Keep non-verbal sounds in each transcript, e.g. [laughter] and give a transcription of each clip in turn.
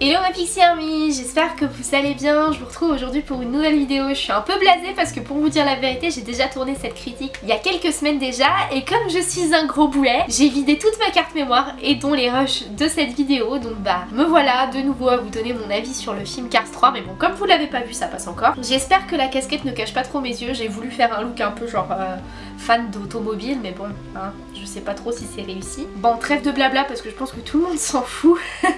Hello ma Pixie Army, j'espère que vous allez bien, je vous retrouve aujourd'hui pour une nouvelle vidéo. Je suis un peu blasée parce que pour vous dire la vérité, j'ai déjà tourné cette critique il y a quelques semaines déjà et comme je suis un gros boulet, j'ai vidé toute ma carte mémoire et dont les rushs de cette vidéo. Donc bah me voilà de nouveau à vous donner mon avis sur le film Cars 3 mais bon comme vous l'avez pas vu ça passe encore. J'espère que la casquette ne cache pas trop mes yeux, j'ai voulu faire un look un peu genre euh, fan d'automobile mais bon hein, je sais pas trop si c'est réussi. Bon trêve de blabla parce que je pense que tout le monde s'en fout. [laughs]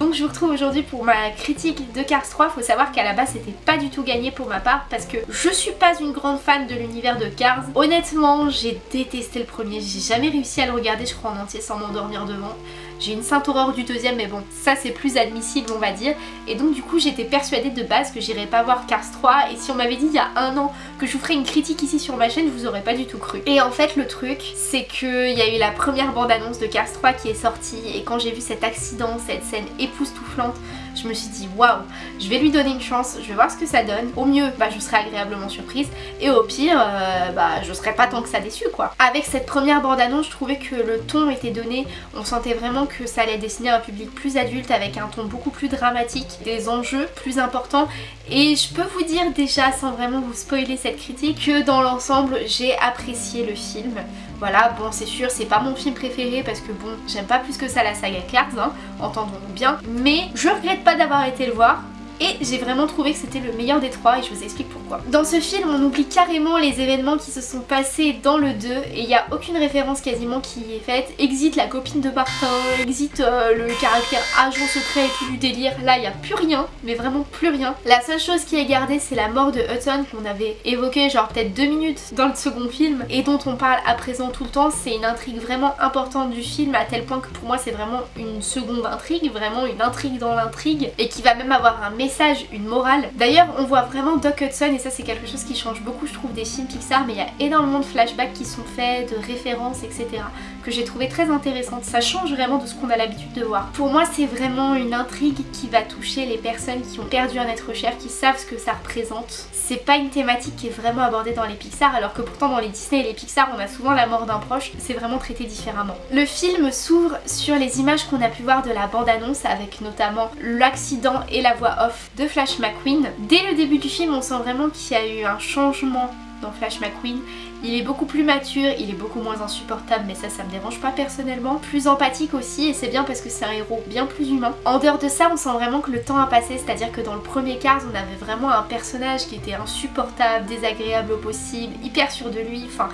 Donc je vous retrouve aujourd'hui pour ma critique de Cars 3. Faut savoir qu'à la base c'était pas du tout gagné pour ma part parce que je suis pas une grande fan de l'univers de Cars. Honnêtement j'ai détesté le premier, j'ai jamais réussi à le regarder je crois en entier sans m'endormir devant. J'ai une sainte horreur du deuxième mais bon ça c'est plus admissible on va dire. Et donc du coup j'étais persuadée de base que j'irais pas voir Cars 3 et si on m'avait dit il y a un an que je vous ferais une critique ici sur ma chaîne je vous aurais pas du tout cru. Et en fait le truc c'est qu'il y a eu la première bande annonce de Cars 3 qui est sortie. Et quand j'ai vu cet accident, cette scène époustouflante je me suis dit waouh, je vais lui donner une chance, je vais voir ce que ça donne. Au mieux, bah, je serai agréablement surprise et au pire, euh, bah, je serai pas tant que ça déçue quoi. Avec cette première bande-annonce, je trouvais que le ton était donné, on sentait vraiment que ça allait dessiner un public plus adulte avec un ton beaucoup plus dramatique, des enjeux plus importants et je peux vous dire déjà sans vraiment vous spoiler cette critique que dans l'ensemble j'ai apprécié le film. Voilà, bon c'est sûr, c'est pas mon film préféré parce que bon, j'aime pas plus que ça la saga Cars, hein, entendons-nous bien. Mais je regrette pas d'avoir été le voir et j'ai vraiment trouvé que c'était le meilleur des trois et je vous explique pourquoi. Dans ce film on oublie carrément les événements qui se sont passés dans le 2 et il n'y a aucune référence quasiment qui est faite. Exit la copine de Martin, exit euh, le caractère agent secret et tout du délire, là il n'y a plus rien, mais vraiment plus rien. La seule chose qui est gardée c'est la mort de Hudson qu'on avait évoqué genre peut-être deux minutes dans le second film et dont on parle à présent tout le temps. C'est une intrigue vraiment importante du film à tel point que pour moi c'est vraiment une seconde intrigue, vraiment une intrigue dans l'intrigue et qui va même avoir un message une morale. D'ailleurs on voit vraiment Doc Hudson et ça c'est quelque chose qui change beaucoup je trouve des films Pixar mais il y a énormément de flashbacks qui sont faits, de références etc que j'ai trouvé très intéressante. Ça change vraiment de ce qu'on a l'habitude de voir. Pour moi c'est vraiment une intrigue qui va toucher les personnes qui ont perdu un être cher, qui savent ce que ça représente. C'est pas une thématique qui est vraiment abordée dans les Pixar alors que pourtant dans les Disney et les Pixar on a souvent la mort d'un proche, c'est vraiment traité différemment. Le film s'ouvre sur les images qu'on a pu voir de la bande-annonce avec notamment l'accident et la voix off de Flash McQueen. Dès le début du film, on sent vraiment qu'il y a eu un changement dans Flash McQueen. Il est beaucoup plus mature, il est beaucoup moins insupportable mais ça ça me dérange pas personnellement. Plus empathique aussi et c'est bien parce que c'est un héros bien plus humain. En dehors de ça on sent vraiment que le temps a passé, c'est-à-dire que dans le premier Cars on avait vraiment un personnage qui était insupportable, désagréable au possible, hyper sûr de lui, enfin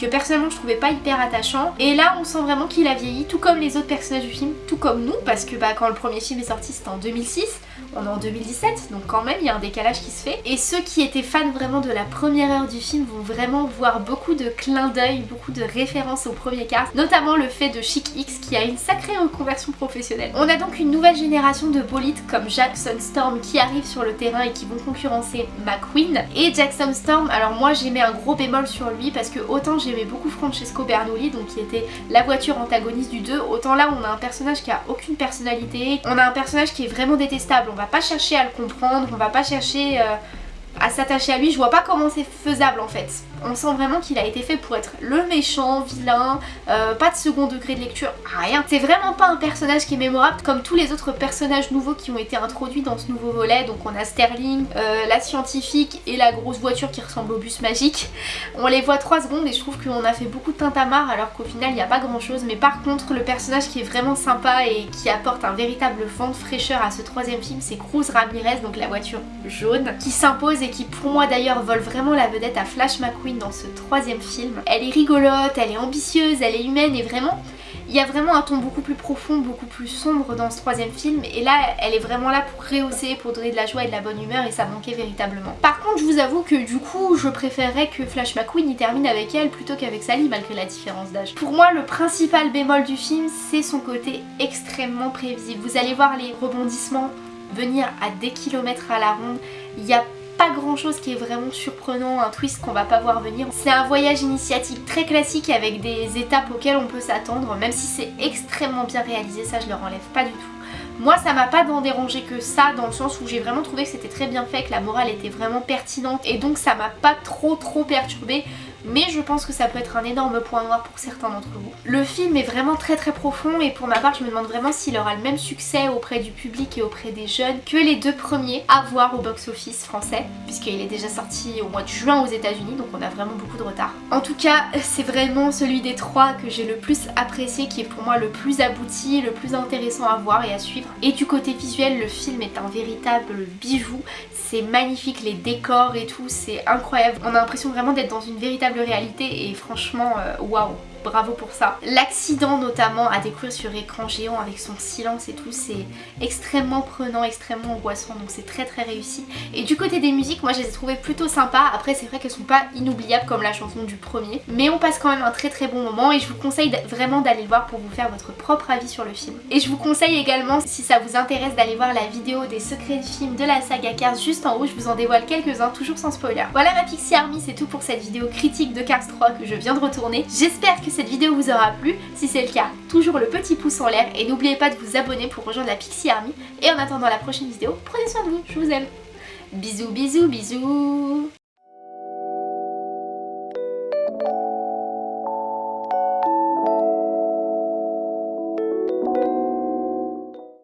que personnellement je trouvais pas hyper attachant. Et là on sent vraiment qu'il a vieilli, tout comme les autres personnages du film, tout comme nous, parce que bah, quand le premier film est sorti c'était en 2006, on est en 2017, donc quand même il y a un décalage qui se fait. Et ceux qui étaient fans vraiment de la première heure du film vont vraiment voir beaucoup de clins d'œil, beaucoup de références au premier cast, notamment le fait de Chic X qui a une sacrée reconversion professionnelle. On a donc une nouvelle génération de bolides comme Jackson Storm qui arrivent sur le terrain et qui vont concurrencer McQueen. Et Jackson Storm, alors moi j'ai mis un gros bémol sur lui parce que autant j'ai j'aimais beaucoup Francesco Bernoulli, donc qui était la voiture antagoniste du 2. Autant là, on a un personnage qui a aucune personnalité. On a un personnage qui est vraiment détestable. Pas chercher à le comprendre, on va pas chercher... Euh, à s'attacher à lui, je vois pas comment c'est faisable en fait. On sent vraiment qu'il a été fait pour être le méchant, vilain, euh, pas de second degré de lecture, rien. C'est vraiment pas un personnage qui est mémorable comme tous les autres personnages nouveaux qui ont été introduits dans ce nouveau volet. Donc on a Sterling, euh, la scientifique et la grosse voiture qui ressemble au bus magique. On les voit 3 secondes et je trouve qu'on a fait beaucoup de tintamarre alors qu'au final il n'y a pas grand chose. Mais par contre le personnage qui est vraiment sympa et qui apporte un véritable vent de fraîcheur à ce troisième film c'est Cruz Ramirez, donc la voiture jaune, qui s'impose et qui pour moi d'ailleurs vole vraiment la vedette à Flash McQueen dans ce troisième film. Elle est rigolote, elle est ambitieuse, elle est humaine et vraiment il y a vraiment un ton beaucoup plus profond, beaucoup plus sombre dans ce troisième film et là elle est vraiment là pour rehausser, pour donner de la joie et de la bonne humeur et ça manquait véritablement. Par contre je vous avoue que du coup je préférerais que Flash McQueen y termine avec elle plutôt qu'avec Sally malgré la différence d'âge. Pour moi le principal bémol du film c'est son côté extrêmement prévisible. Vous allez voir les rebondissements venir à des kilomètres à la ronde. Il y a pas grand chose qui est vraiment surprenant, un twist qu'on va pas voir venir. C'est un voyage initiatique très classique avec des étapes auxquelles on peut s'attendre, même si c'est extrêmement bien réalisé, ça je le enlève pas du tout. Moi ça m'a pas tant dérangé que ça dans le sens où j'ai vraiment trouvé que c'était très bien fait, que la morale était vraiment pertinente et donc ça m'a pas trop trop perturbé mais je pense que ça peut être un énorme point noir pour certains d'entre vous. Le film est vraiment très très profond et pour ma part je me demande vraiment s'il aura le même succès auprès du public et auprès des jeunes que les deux premiers à voir au box-office français puisqu'il est déjà sorti au mois de juin aux états unis donc on a vraiment beaucoup de retard. En tout cas [laughs] c'est vraiment celui des trois que j'ai le plus apprécié qui est pour moi le plus abouti, le plus intéressant à voir et à suivre. Et du côté visuel le film est un véritable bijou, c'est magnifique les décors et tout, c'est incroyable. On a l'impression vraiment d'être dans une véritable réalité et franchement euh, waouh bravo pour ça. L'accident notamment à découvrir sur écran géant avec son silence et tout, c'est extrêmement prenant, extrêmement angoissant, donc c'est très très réussi. Et du côté des musiques, moi je les ai trouvées plutôt sympas, après c'est vrai qu'elles sont pas inoubliables comme la chanson du premier, mais on passe quand même un très très bon moment et je vous conseille vraiment d'aller le voir pour vous faire votre propre avis sur le film. Et je vous conseille également, si ça vous intéresse, d'aller voir la vidéo des secrets de film de la saga Cars juste en haut, je vous en dévoile quelques-uns, toujours sans spoiler. Voilà ma Pixie Army, c'est tout pour cette vidéo critique de Cars 3 que je viens de retourner. J'espère que cette vidéo vous aura plu. Si c'est le cas, toujours le petit pouce en l'air et n'oubliez pas de vous abonner pour rejoindre la Pixie Army. Et en attendant la prochaine vidéo, prenez soin de vous, je vous aime. Bisous bisous bisous